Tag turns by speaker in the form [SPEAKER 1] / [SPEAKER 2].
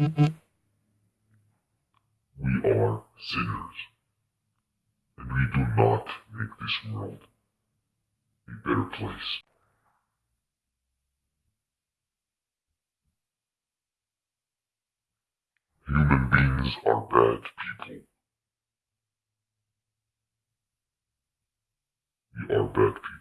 [SPEAKER 1] We are sinners, and we do not make this world a better place. Human beings are bad people. We are bad people.